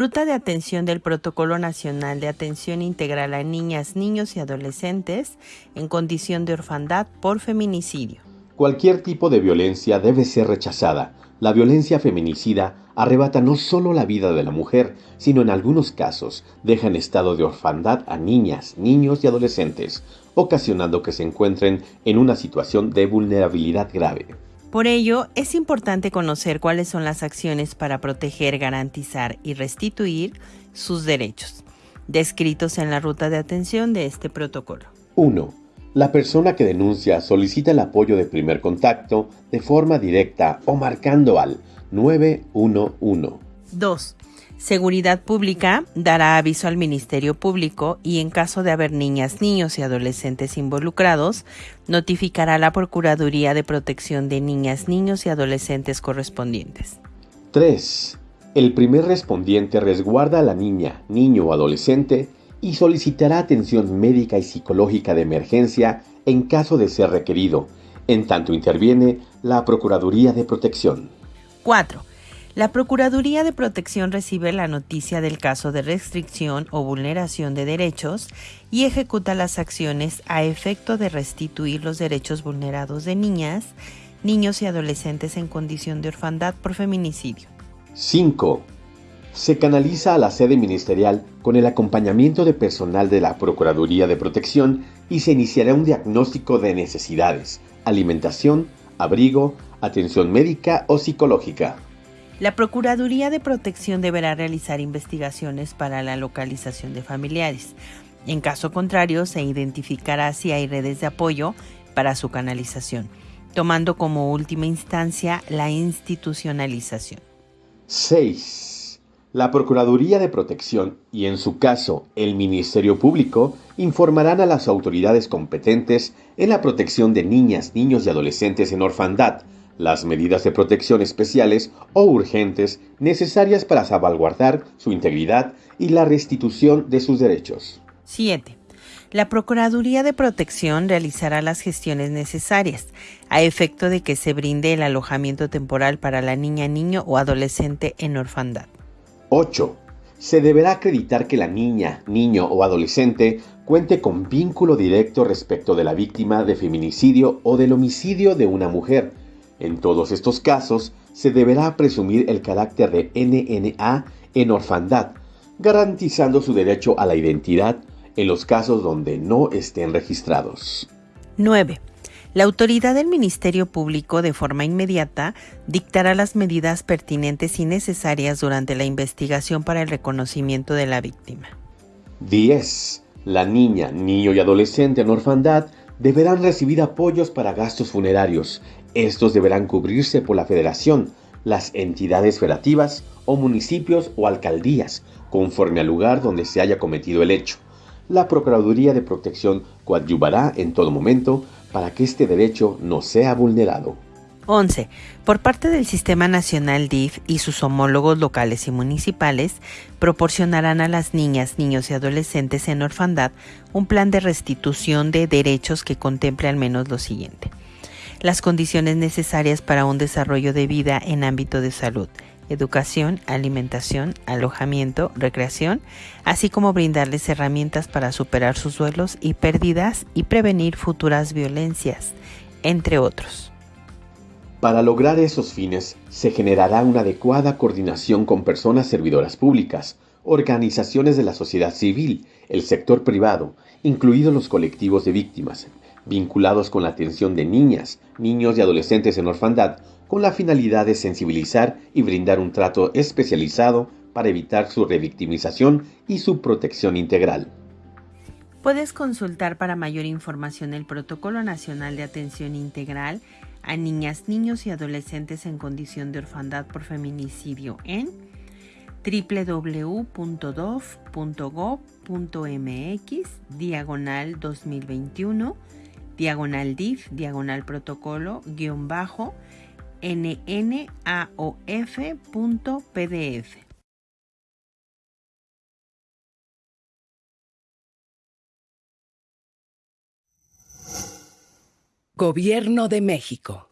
Ruta de atención del Protocolo Nacional de Atención Integral a Niñas, Niños y Adolescentes en condición de orfandad por feminicidio. Cualquier tipo de violencia debe ser rechazada. La violencia feminicida arrebata no solo la vida de la mujer, sino en algunos casos deja en estado de orfandad a niñas, niños y adolescentes, ocasionando que se encuentren en una situación de vulnerabilidad grave. Por ello, es importante conocer cuáles son las acciones para proteger, garantizar y restituir sus derechos, descritos en la ruta de atención de este protocolo. 1. La persona que denuncia solicita el apoyo de primer contacto de forma directa o marcando al 911. 2. Seguridad Pública dará aviso al Ministerio Público y en caso de haber niñas, niños y adolescentes involucrados, notificará a la Procuraduría de Protección de Niñas, Niños y Adolescentes correspondientes. 3. El primer respondiente resguarda a la niña, niño o adolescente y solicitará atención médica y psicológica de emergencia en caso de ser requerido, en tanto interviene la Procuraduría de Protección. 4. La Procuraduría de Protección recibe la noticia del caso de restricción o vulneración de derechos y ejecuta las acciones a efecto de restituir los derechos vulnerados de niñas, niños y adolescentes en condición de orfandad por feminicidio. 5. Se canaliza a la sede ministerial con el acompañamiento de personal de la Procuraduría de Protección y se iniciará un diagnóstico de necesidades, alimentación, abrigo, atención médica o psicológica. La Procuraduría de Protección deberá realizar investigaciones para la localización de familiares. En caso contrario, se identificará si hay redes de apoyo para su canalización, tomando como última instancia la institucionalización. 6. La Procuraduría de Protección y, en su caso, el Ministerio Público informarán a las autoridades competentes en la protección de niñas, niños y adolescentes en orfandad las medidas de protección especiales o urgentes necesarias para salvaguardar su integridad y la restitución de sus derechos. 7. La Procuraduría de Protección realizará las gestiones necesarias a efecto de que se brinde el alojamiento temporal para la niña, niño o adolescente en orfandad. 8. Se deberá acreditar que la niña, niño o adolescente cuente con vínculo directo respecto de la víctima de feminicidio o del homicidio de una mujer, en todos estos casos, se deberá presumir el carácter de NNA en orfandad, garantizando su derecho a la identidad en los casos donde no estén registrados. 9. La autoridad del Ministerio Público de forma inmediata dictará las medidas pertinentes y necesarias durante la investigación para el reconocimiento de la víctima. 10. La niña, niño y adolescente en orfandad deberán recibir apoyos para gastos funerarios estos deberán cubrirse por la federación, las entidades federativas o municipios o alcaldías, conforme al lugar donde se haya cometido el hecho. La Procuraduría de Protección coadyuvará en todo momento para que este derecho no sea vulnerado. 11. Por parte del Sistema Nacional DIF y sus homólogos locales y municipales, proporcionarán a las niñas, niños y adolescentes en orfandad un plan de restitución de derechos que contemple al menos lo siguiente las condiciones necesarias para un desarrollo de vida en ámbito de salud, educación, alimentación, alojamiento, recreación, así como brindarles herramientas para superar sus duelos y pérdidas y prevenir futuras violencias, entre otros. Para lograr esos fines, se generará una adecuada coordinación con personas servidoras públicas, organizaciones de la sociedad civil, el sector privado, incluidos los colectivos de víctimas, vinculados con la atención de niñas, niños y adolescentes en orfandad, con la finalidad de sensibilizar y brindar un trato especializado para evitar su revictimización y su protección integral. Puedes consultar para mayor información el Protocolo Nacional de Atención Integral a Niñas, Niños y Adolescentes en Condición de Orfandad por Feminicidio en www.dov.gov.mx diagonal 2021 diagonal div, diagonal protocolo, guion bajo, nnAOF.pdf. Gobierno de México.